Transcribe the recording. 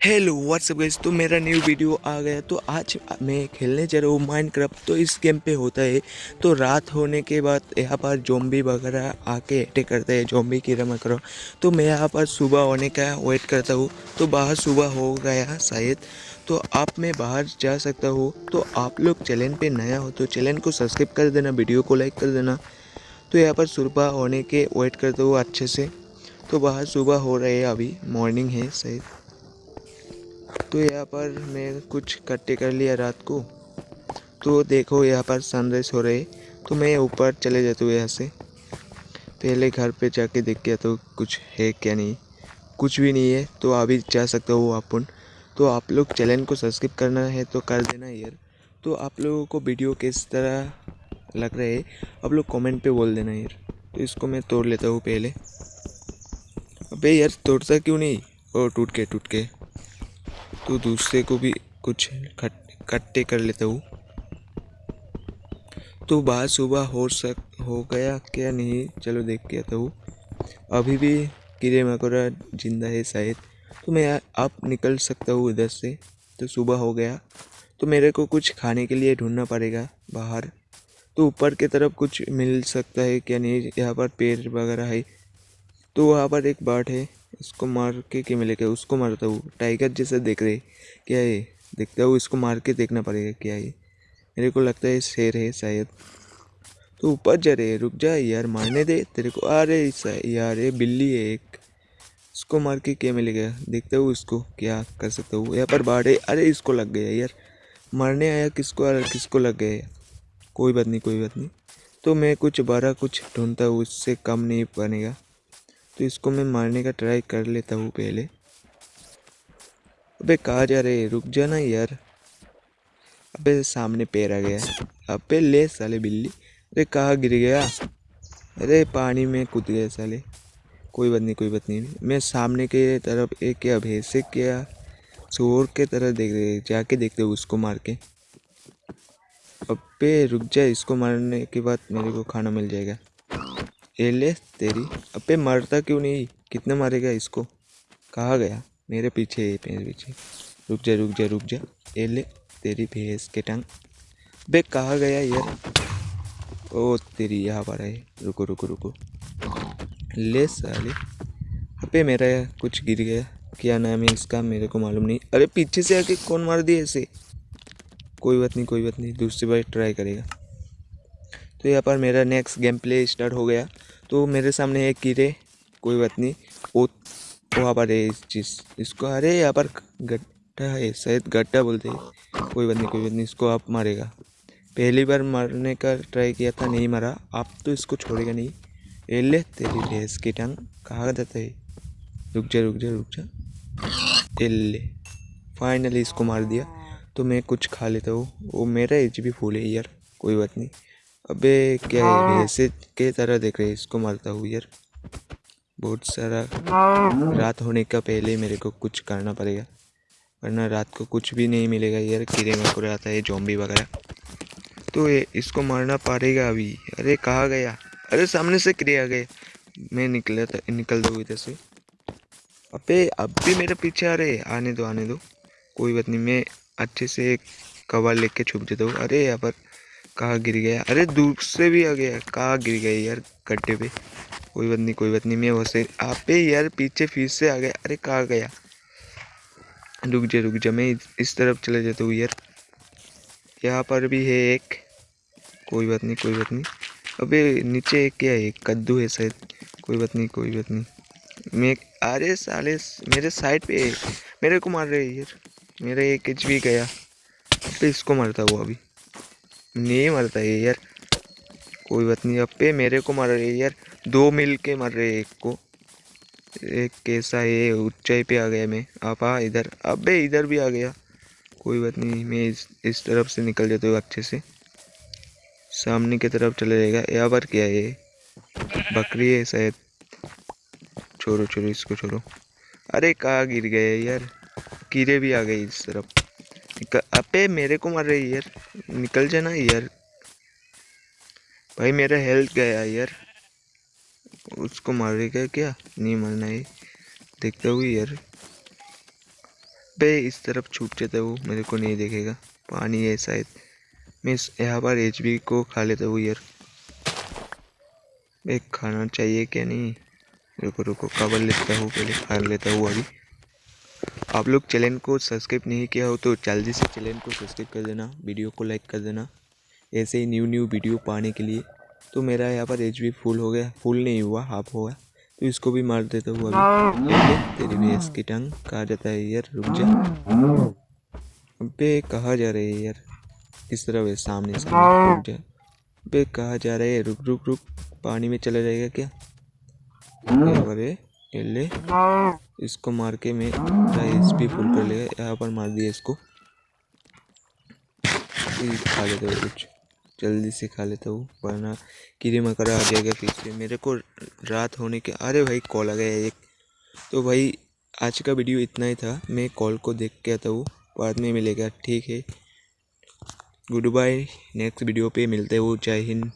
Hello what's up guys तो मेरा new video आ गया। तो आज मैं खेलने जा रहा हूँ माइंड माइनक्राफ्ट तो इस गेम पे होता है तो रात होने के बाद यहाँ पर जोम्बी वगैरह आके अटैक करते हैं जोम्बी कीड़ा मकोड़ा। तो मैं यहाँ पर सुबह होने का वेट करता हूँ। तो बाहर सुबह हो गया शायद। तो आप मैं बाहर जा सकता हूँ। तो आप लोग चैनल पर नया हो तो चैनल को सब्सक्राइब कर देना वीडियो को लाइक कर देना। तो यहाँ पर सुबह होने के वेट करता हूँ अच्छे से। तो बाहर सुबह हो रहे हैं अभी मॉर्निंग है शायद। तो यहाँ पर मैं कुछ कट्टे कर लिया रात को। तो देखो यहाँ पर सनराइज हो रही। तो मैं ऊपर चले जाता हूँ यहाँ से। पहले घर पे जाके देख के तो कुछ है क्या नहीं। कुछ भी नहीं है तो अभी जा सकते हो अपन। तो आप लोग चैनल को सब्सक्राइब करना है तो कर देना यार। तो आप लोगों को वीडियो किस तरह लग रहा है, आप लोग कमेंट पे बोल देना यार। तो इसको मैं तोड़ लेता हूँ पहले। अबे यार, तोड़ता क्यों नहीं? ओ, टूट के टूट के तो दूसरे को भी कुछ इकट्ठे कर लेता हूँ। तो बाद सुबह हो सक, हो गया क्या नहीं, चलो देख के आता हूँ। अभी भी कीड़े मकोड़ा ज़िंदा है शायद। तो मैं आप निकल सकता हूँ इधर से। तो सुबह हो गया। तो मेरे को कुछ खाने के लिए ढूंढना पड़ेगा बाहर। तो ऊपर की तरफ़ कुछ मिल सकता है क्या नहीं? यहाँ पर पेड़ वगैरह है। तो वहाँ पर एक बर्ड है। इसको मार के क्या मिलेगा? उसको मारता हूँ टाइगर जैसा देख रहे क्या है देखता हूँ, इसको मार के देखना पड़ेगा क्या है मेरे को लगता है शेर है शायद। तो ऊपर जा रहे रुक जा यार, मारने दे तेरे को। अरे यार, ये बिल्ली है एक। इसको मार के क्या मिलेगा? देखता हूँ इसको क्या कर सकता हूँ। यहाँ पर बाढ़ है। अरे इसको लग गया यार। मारने आया किसको? अरे किसको लग गया? कोई बात नहीं, कोई बात नहीं। तो मैं कुछ बारह कुछ ढूंढता हूँ उससे कम नहीं बनेगा। तो इसको मैं मारने का ट्राई कर लेता हूँ पहले। अबे कहा जा रहे रुक जाना यार। अबे सामने पैर आ गया। अबे ले साले बिल्ली। अरे कहाँ गिर गया? अरे पानी में कूद गया साले। कोई बात नहीं, कोई बात नहीं। मैं सामने के तरफ़ एक क्या भैंसे क्या चोर के तरह देख रहे जाके देखते हो उसको मार के। अबे रुक जा, इसको मारने के बाद मेरे को खाना मिल जाएगा। ये ले तेरी अबे मरता क्यों नहीं? कितने मारेगा इसको? कहा गया? मेरे पीछे मेरे पीछे। रुक जा रुक जा रुक जा। ये ले तेरी भैंस के टंग। बे कहा गया यार? ओ, तेरी यहाँ पर है रुको रुको रुको। ले साले। अबे मेरा यार कुछ गिर गया। क्या नाम है इसका? मेरे को मालूम नहीं। अरे पीछे से आके कौन मार दिया ऐसे कोई बात नहीं, कोई बात नहीं। दूसरी बार ट्राई करेगा। तो यहाँ पर मेरा नेक्स्ट गेम प्ले स्टार्ट हो गया। तो मेरे सामने है कीड़े कोई बात नहीं। वो वहाँ पर है इस चीज़। इसको, अरे यहाँ पर गड्ढा है, शायद गड्ढा बोलते हैं। कोई बात नहीं, कोई बात नहीं, इसको आप मारेगा। पहली बार मारने का ट्राई किया था, नहीं मारा। आप तो इसको छोड़ेगा नहीं। ए ले, तेरी भैंस की टांग कहा जाता है? रुक जा रुक जा रुक जा। ए ले। फाइनली इसको मार दिया। तो मैं कुछ खा लेता हूँ। वो मेरा एच भी फूल है यार, कोई बात नहीं। अबे क्या है। हाँ। के तरह देख रहे इसको मारता हूँ यार। बहुत सारा रात होने का पहले मेरे को कुछ करना पड़ेगा। वरना रात को कुछ भी नहीं मिलेगा यार कीड़े मकोड़े आता है जॉम्बी वगैरह। तो ये इसको मारना पड़ेगा अभी। अरे कहा गया? अरे सामने से कीड़े आ गए मैं निकला था निकल दो इधर से। अबे अब भी मेरे पीछे आ रहे आने दो आने दो। कोई बात नहीं मैं अच्छे से एक कवर लेके छुप जाता हूँ। अरे यहाँ पर कहाँ गिर गया? अरे दूर से भी आ गया। कहाँ गिर गया यार गड्ढे पे? कोई बात नहीं, कोई बात नहीं, मैं वैसे आप यार पीछे फिर से आ गया। अरे कहाँ गया? रुक जा रुक जा, मैं इस तरफ़ चले जाता हूँ यार। यहाँ पर भी है एक। कोई बात नहीं, कोई बात नहीं। अबे नीचे एक क्या है? कद्दू है शायद। कोई बात नहीं, कोई बात नहीं। मैं, अरे साले, मेरे साइड पे मेरे को मार रहे यार। मेरा एक एच भी गया। इसको मारता हुआ अभी। नहीं मरता है यार। कोई बात नहीं, अब पे मेरे को मर रहे यार। दो मिल के मर रहे एक को। एक कैसा है, ऊंचाई पे आ गया मैं। आप आ इधर, अबे इधर भी आ गया। कोई बात नहीं, मैं इस इस तरफ़ से निकल जाता हूँ अच्छे से। सामने की तरफ़ चले जाएगा। यहाँ पर क्या है? बकरी है शायद। छोड़ो छोड़ो, इसको छोड़ो। अरे कहाँ गिर गए यार? कीड़े भी आ गए इस तरफ़। अबे मेरे को मार रही यार। निकल जाना यार। भाई मेरा हेल्थ गया यार। उसको मारेगा क्या? नहीं मरना है। देखता हुई यार। पे इस तरफ़ छूट जाता वो मेरे को नहीं देखेगा। पानी है शायद। मैं यहाँ पर एचबी को खा लेता हूँ यार। एक खाना चाहिए क्या नहीं? रुको रुको। कवर लेता हूँ पहले। खा लेता हूँ अभी। आप लोग चैनल को सब्सक्राइब नहीं किया हो तो जल्दी से चैनल को सब्सक्राइब कर देना, वीडियो को लाइक कर देना, ऐसे ही न्यू न्यू वीडियो पाने के लिए। तो मेरा यहाँ पर एचबी फुल हो गया फुल नहीं हुआ हाफ़ होगा तो इसको भी मार देता हूँ अभी। तेरी भैंस की टंग कहा जाता है यार, रुक जा। कहाँ जा रहे हैं यार इस तरह है सामने सामने रुक जा। कहाँ जा रहे है, रुक रुक रुक, पानी में चला जाएगा क्या? अरे ले इसको मार के मैं एच पी फुल कर लेगा यहाँ पर मार दिया इसको। खा लेते हो कुछ। जल्दी से खा लेता हूँ वरना कीड़े मकड़ा आ जाएगा फिर से। मेरे को रात होने के अरे भाई कॉल आ गया एक। तो भाई आज का वीडियो इतना ही था। मैं कॉल को देख के आता हूँ बाद में मिलेगा। ठीक है। गुड बाय नेक्स्ट वीडियो पे मिलते हो। जय हिंद।